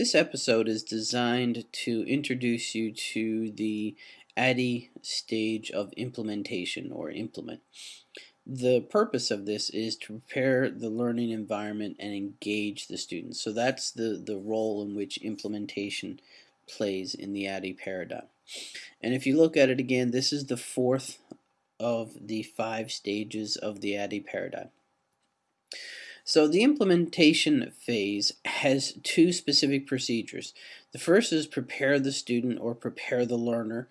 This episode is designed to introduce you to the ADDIE stage of implementation or implement. The purpose of this is to prepare the learning environment and engage the students. So that's the, the role in which implementation plays in the ADDIE paradigm. And if you look at it again, this is the fourth of the five stages of the ADDIE paradigm. So the implementation phase has two specific procedures. The first is prepare the student or prepare the learner.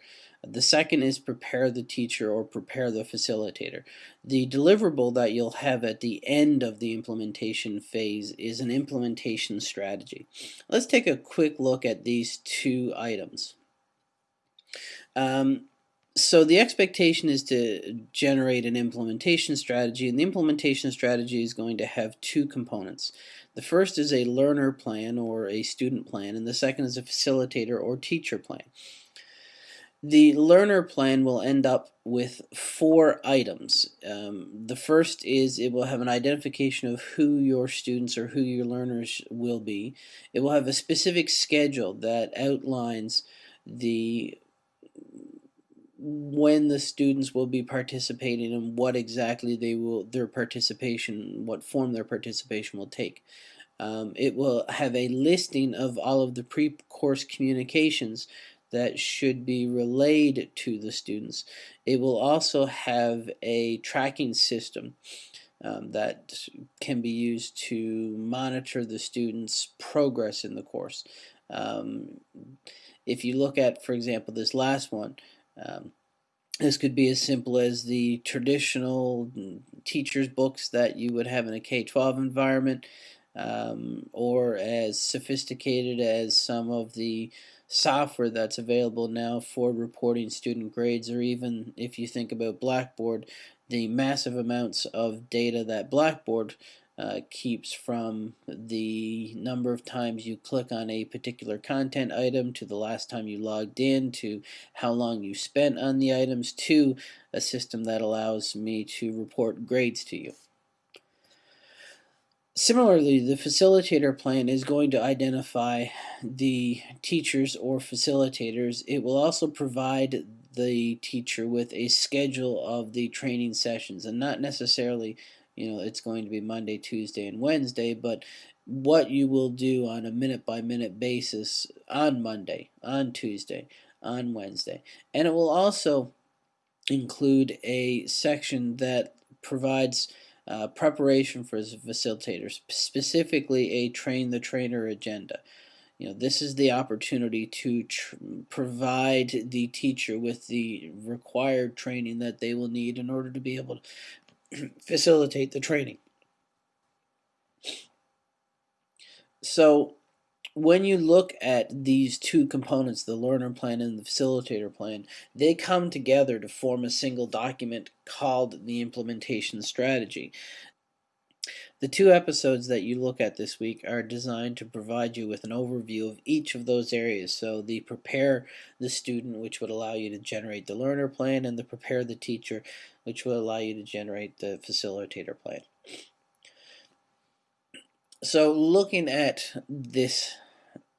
The second is prepare the teacher or prepare the facilitator. The deliverable that you'll have at the end of the implementation phase is an implementation strategy. Let's take a quick look at these two items. Um, so the expectation is to generate an implementation strategy and the implementation strategy is going to have two components. The first is a learner plan or a student plan and the second is a facilitator or teacher plan. The learner plan will end up with four items. Um, the first is it will have an identification of who your students or who your learners will be. It will have a specific schedule that outlines the when the students will be participating and what exactly they will their participation what form their participation will take. Um, it will have a listing of all of the pre-course communications that should be relayed to the students. It will also have a tracking system um, that can be used to monitor the students progress in the course. Um, if you look at for example this last one um, this could be as simple as the traditional teacher's books that you would have in a K-12 environment um, or as sophisticated as some of the software that's available now for reporting student grades or even if you think about Blackboard the massive amounts of data that Blackboard uh, keeps from the number of times you click on a particular content item to the last time you logged in to how long you spent on the items to a system that allows me to report grades to you. Similarly, the facilitator plan is going to identify the teachers or facilitators. It will also provide the teacher with a schedule of the training sessions and not necessarily you know it's going to be Monday, Tuesday, and Wednesday, but what you will do on a minute by minute basis on Monday, on Tuesday, on Wednesday. And it will also include a section that provides uh, preparation for facilitators, specifically a train the trainer agenda. You know, this is the opportunity to provide the teacher with the required training that they will need in order to be able facilitate the training. So when you look at these two components, the learner plan and the facilitator plan, they come together to form a single document called the implementation strategy. The two episodes that you look at this week are designed to provide you with an overview of each of those areas. So the prepare the student, which would allow you to generate the learner plan, and the prepare the teacher, which will allow you to generate the facilitator plan. So looking at this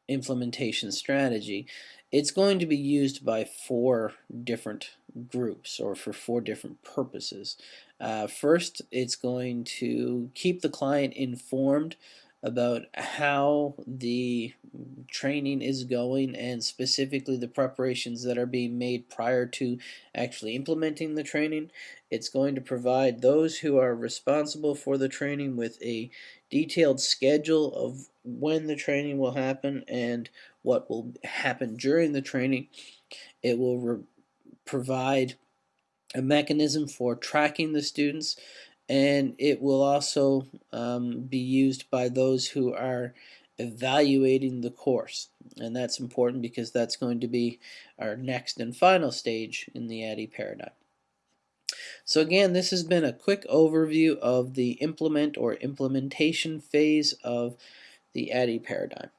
implementation strategy, it's going to be used by four different groups or for four different purposes. Uh, first, it's going to keep the client informed about how the training is going and specifically the preparations that are being made prior to actually implementing the training. It's going to provide those who are responsible for the training with a detailed schedule of when the training will happen and what will happen during the training. It will provide a mechanism for tracking the students and it will also um, be used by those who are evaluating the course and that's important because that's going to be our next and final stage in the ADDIE paradigm. So again this has been a quick overview of the implement or implementation phase of the ADDIE paradigm.